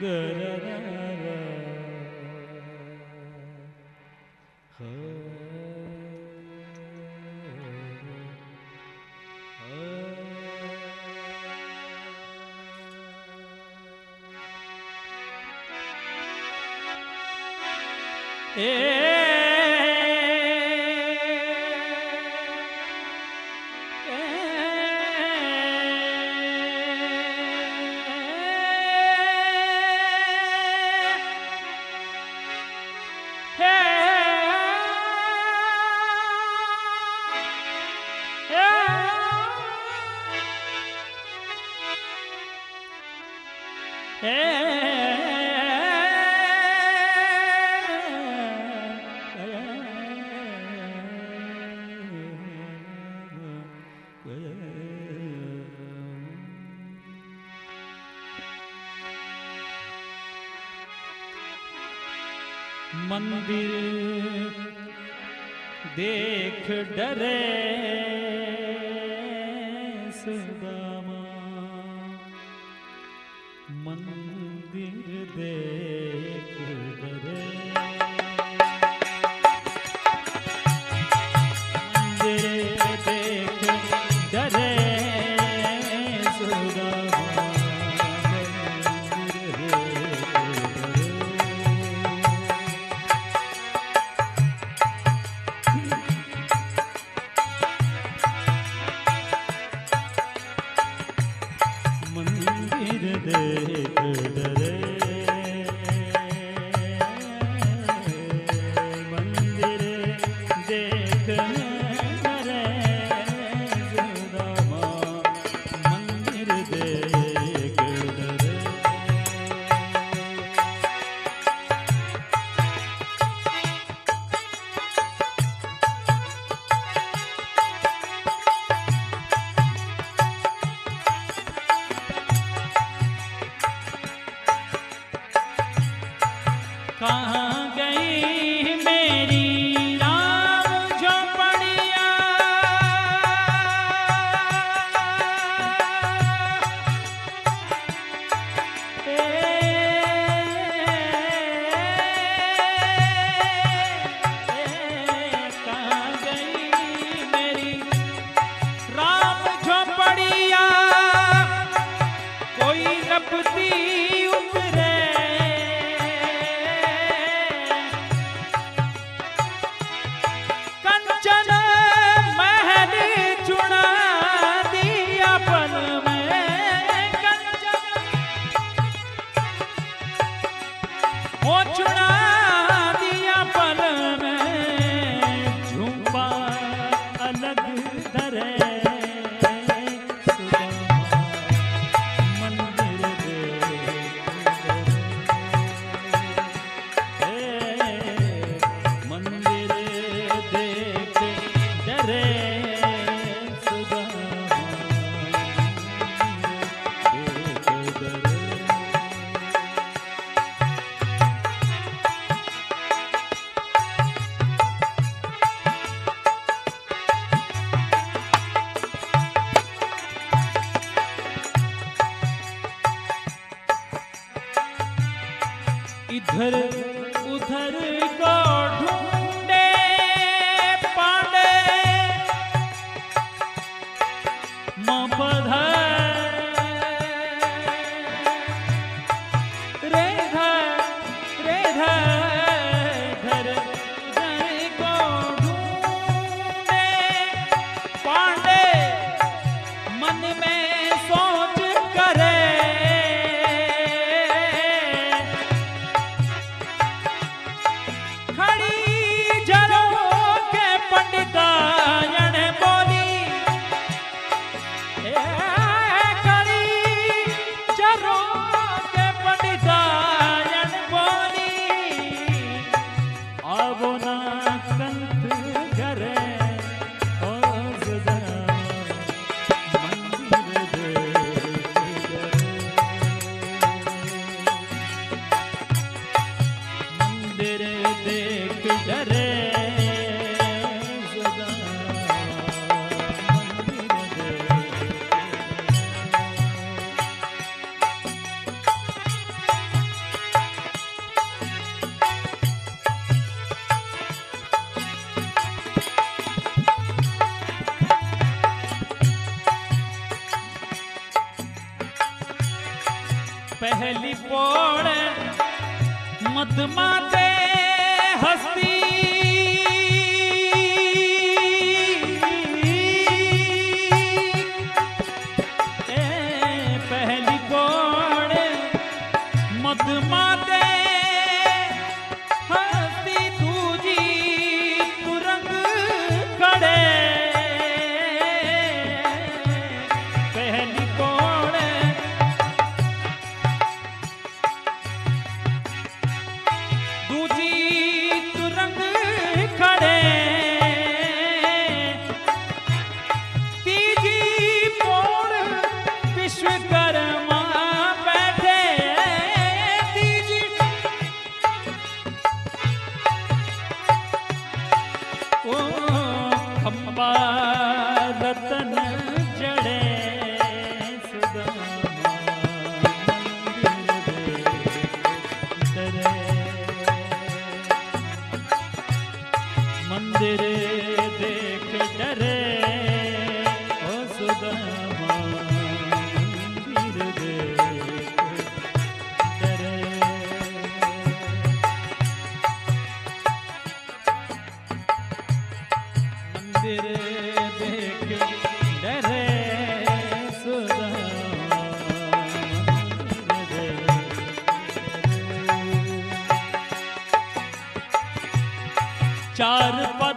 da da da da É. मंदिर। देख डरे सुदामा। मंदिर देख गिरधर है। इधर उधर को ढूंढे पांडे। मपधर yeah. पहली पोड़ मदमा दे हस्ती पहली पोड़ मदमा चार पा